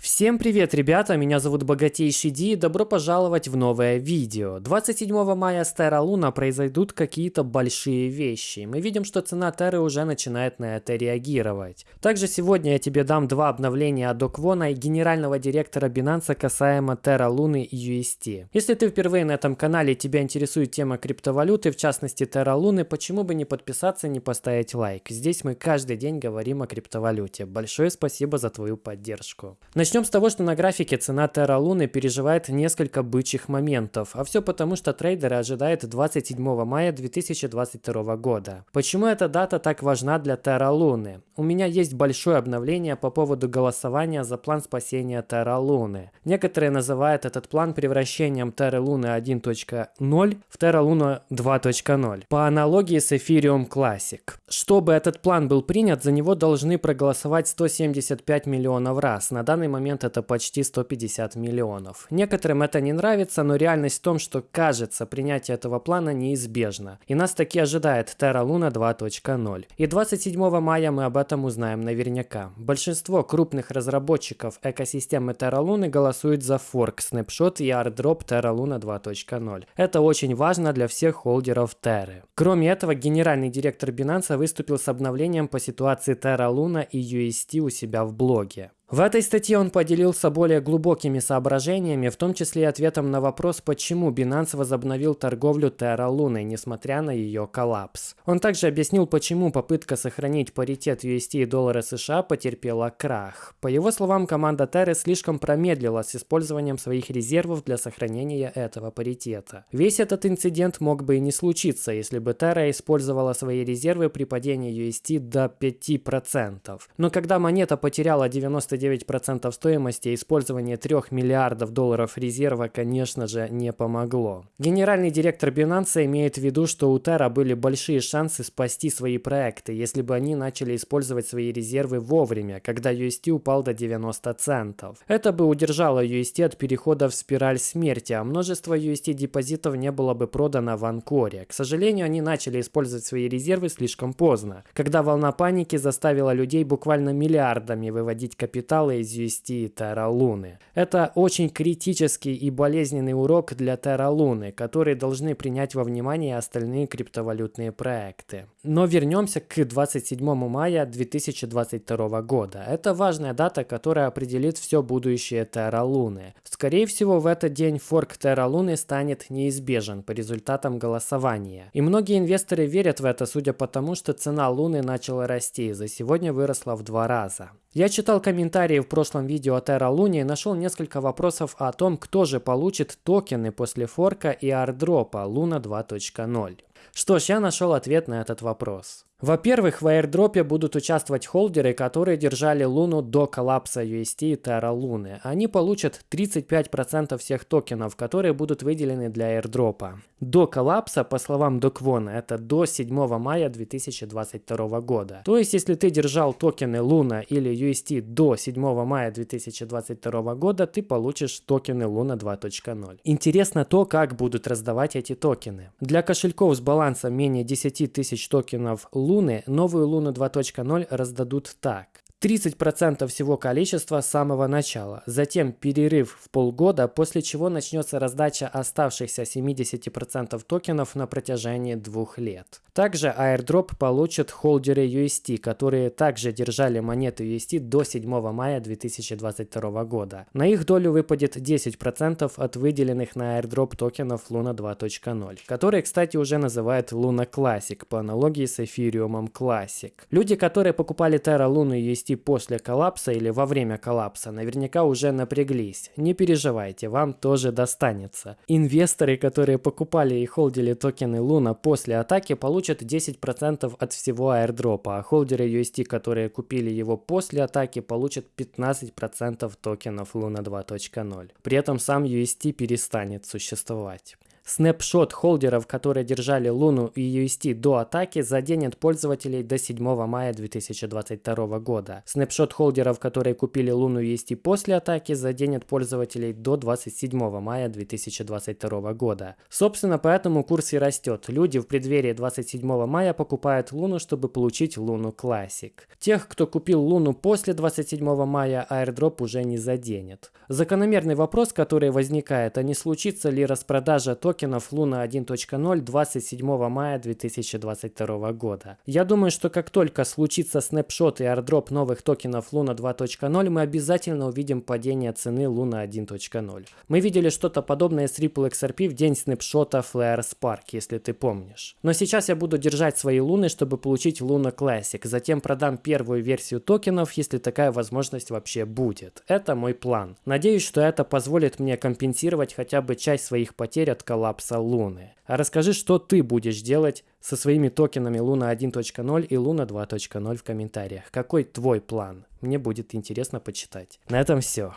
Всем привет, ребята! Меня зовут Богатейший Ди и добро пожаловать в новое видео. 27 мая с Terra Luna произойдут какие-то большие вещи. Мы видим, что цена Терры уже начинает на это реагировать. Также сегодня я тебе дам два обновления от Доквона и генерального директора Binance касаемо Terra Luna и UST. Если ты впервые на этом канале и тебя интересует тема криптовалюты, в частности Terra Luna, почему бы не подписаться, не поставить лайк. Здесь мы каждый день говорим о криптовалюте. Большое спасибо за твою поддержку. С того, что на графике цена Terra Luna переживает несколько бычьих моментов, а все потому, что трейдеры ожидают 27 мая 2022 года. Почему эта дата так важна для Terra Luna? У меня есть большое обновление по поводу голосования за план спасения Terra Luna. Некоторые называют этот план превращением Terra Luna 1.0 в Terra Luna 2.0, по аналогии с Ethereum Classic. Чтобы этот план был принят, за него должны проголосовать 175 миллионов раз. На данный момент момент это почти 150 миллионов. Некоторым это не нравится, но реальность в том, что кажется, принятие этого плана неизбежно. И нас таки ожидает Terra Luna 2.0. И 27 мая мы об этом узнаем наверняка. Большинство крупных разработчиков экосистемы Terra Luna голосуют за форк, снапшот и airdrop Terra Luna 2.0. Это очень важно для всех холдеров Terra. Кроме этого, генеральный директор Binance выступил с обновлением по ситуации Terra Luna и UST у себя в блоге. В этой статье он поделился более глубокими соображениями, в том числе и ответом на вопрос, почему Binance возобновил торговлю Terra Luna, несмотря на ее коллапс. Он также объяснил, почему попытка сохранить паритет UST и доллара США потерпела крах. По его словам, команда Terra слишком промедлила с использованием своих резервов для сохранения этого паритета. Весь этот инцидент мог бы и не случиться, если бы Terra использовала свои резервы при падении UST до 5%. Но когда монета потеряла 90 99% стоимости использование 3 миллиардов долларов резерва, конечно же, не помогло. Генеральный директор Binance имеет в виду, что у Terra были большие шансы спасти свои проекты, если бы они начали использовать свои резервы вовремя, когда UST упал до 90 центов. Это бы удержало UST от перехода в спираль смерти, а множество UST депозитов не было бы продано в Анкоре. К сожалению, они начали использовать свои резервы слишком поздно, когда волна паники заставила людей буквально миллиардами выводить капитал металла из UST Terra Луны. Это очень критический и болезненный урок для Terra Луны, который должны принять во внимание остальные криптовалютные проекты. Но вернемся к 27 мая 2022 года. Это важная дата, которая определит все будущее Terra Луны. Скорее всего, в этот день форк Terra Луны станет неизбежен по результатам голосования. И многие инвесторы верят в это, судя по тому, что цена Луны начала расти и за сегодня выросла в два раза. Я читал комментарии в прошлом видео о Terra Luna нашел несколько вопросов о том, кто же получит токены после форка и ардропа Luna 2.0. Что ж, я нашел ответ на этот вопрос. Во-первых, в airdropе будут участвовать холдеры, которые держали Луну до коллапса UST и Terra Luna. Они получат 35% всех токенов, которые будут выделены для airdropа. До коллапса, по словам Доквона, это до 7 мая 2022 года. То есть, если ты держал токены Луна или UST до 7 мая 2022 года, ты получишь токены Луна 2.0. Интересно то, как будут раздавать эти токены. Для кошельков с балансом менее 10 тысяч токенов Луна Луны новую Луну 2.0 раздадут так. 30% всего количества с самого начала, затем перерыв в полгода, после чего начнется раздача оставшихся 70% токенов на протяжении двух лет. Также airdrop получат холдеры UST, которые также держали монеты UST до 7 мая 2022 года. На их долю выпадет 10% от выделенных на airdrop токенов Luna 2.0, которые, кстати, уже называют Luna Classic по аналогии с Ethereum Classic. Люди, которые покупали Terra Luna UST вести после коллапса или во время коллапса, наверняка уже напряглись. Не переживайте, вам тоже достанется. Инвесторы, которые покупали и холдили токены Луна после атаки, получат 10% от всего airdропа, а холдеры UST, которые купили его после атаки, получат 15% токенов Луна 2.0. При этом сам UST перестанет существовать. Снапшот холдеров, которые держали Луну и UST до атаки, заденет пользователей до 7 мая 2022 года. Снапшот холдеров, которые купили Луну и UST после атаки, заденет пользователей до 27 мая 2022 года. Собственно, поэтому курс и растет. Люди в преддверии 27 мая покупают Луну, чтобы получить Луну Classic. Тех, кто купил Луну после 27 мая, airdrop уже не заденет. Закономерный вопрос, который возникает, а не случится ли распродажа токенов Луна 1.0 27 мая 2022 года. Я думаю, что как только случится снапшот и airdrop новых токенов Луна 2.0, мы обязательно увидим падение цены Луна 1.0. Мы видели что-то подобное с Ripple XRP в день снапшота Flare Spark, если ты помнишь. Но сейчас я буду держать свои луны, чтобы получить Luna Classic, затем продам первую версию токенов, если такая возможность вообще будет. Это мой план. Надеюсь, что это позволит мне компенсировать хотя бы часть своих потерь от коллапса Луны. А расскажи, что ты будешь делать со своими токенами Луна 1.0 и Луна 2.0 в комментариях. Какой твой план? Мне будет интересно почитать. На этом все.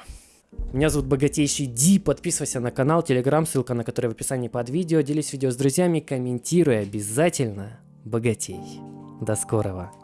Меня зовут Богатейший Ди, подписывайся на канал, телеграм, ссылка на который в описании под видео, делись видео с друзьями, комментируй обязательно, богатей. До скорого.